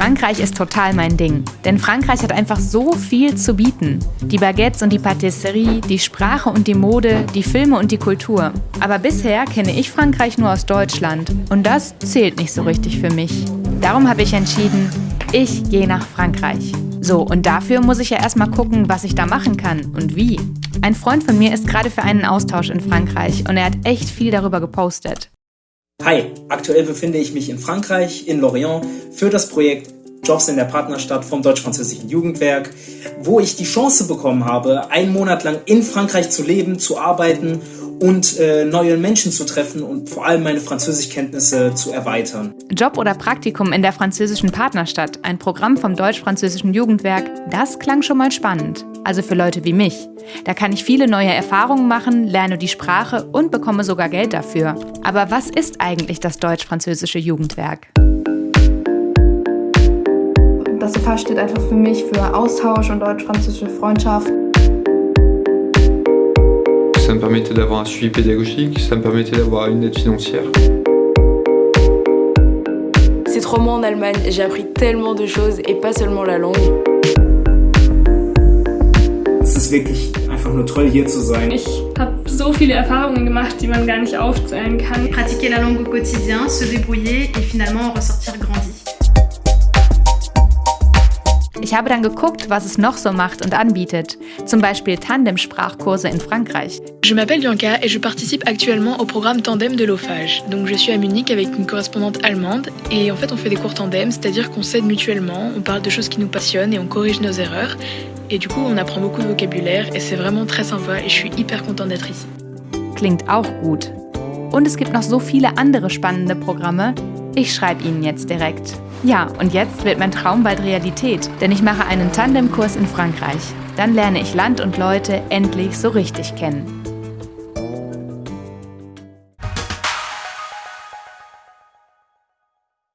Frankreich ist total mein Ding, denn Frankreich hat einfach so viel zu bieten. Die Baguettes und die Patisserie, die Sprache und die Mode, die Filme und die Kultur. Aber bisher kenne ich Frankreich nur aus Deutschland und das zählt nicht so richtig für mich. Darum habe ich entschieden, ich gehe nach Frankreich. So, und dafür muss ich ja erstmal gucken, was ich da machen kann und wie. Ein Freund von mir ist gerade für einen Austausch in Frankreich und er hat echt viel darüber gepostet. Hi, aktuell befinde ich mich in Frankreich, in Lorient, für das Projekt Jobs in der Partnerstadt vom Deutsch-Französischen Jugendwerk, wo ich die Chance bekommen habe, einen Monat lang in Frankreich zu leben, zu arbeiten und äh, neue Menschen zu treffen und vor allem meine Französischkenntnisse zu erweitern. Job oder Praktikum in der französischen Partnerstadt, ein Programm vom Deutsch-Französischen Jugendwerk, das klang schon mal spannend. Also für Leute wie mich. Da kann ich viele neue Erfahrungen machen, lerne die Sprache und bekomme sogar Geld dafür. Aber was ist eigentlich das Deutsch-Französische Jugendwerk? Das FH steht einfach für mich für Austausch und deutsch-französische Freundschaft. Ça me permettait d'avoir un suivi pédagogique, ça me permettait d'avoir une aide financière. Ces trois mois en Allemagne, j'ai appris tellement de choses et pas seulement la langue. Es ist wirklich einfach nur toll, hier zu sein. Ich habe so viele Erfahrungen gemacht, die man gar nicht aufzählen kann. Pratiquer la langue au quotidien, se débrouiller et finalement ressortir Ich habe dann geguckt, was es noch so macht und anbietet. Zum Beispiel Tandem-Sprachkurse in Frankreich. Je m'appelle Bianca et je participe actuellement au programme Tandem de l'OFAGE. Donc je suis à Munich avec une correspondante allemande et en fait on fait des cours tandem, c'est-à-dire qu'on s'aide mutuellement, on parle de choses qui nous passionnent et on corrige nos erreurs. Et du coup on apprend beaucoup de vocabulaire et c'est vraiment très sympa et je suis hyper contente d'être ici. Klingt auch gut. Und es gibt noch so viele andere spannende Programme. Ich schreibe Ihnen jetzt direkt. Ja, und jetzt wird mein Traum bald Realität, denn ich mache einen Tandemkurs in Frankreich. Dann lerne ich Land und Leute endlich so richtig kennen.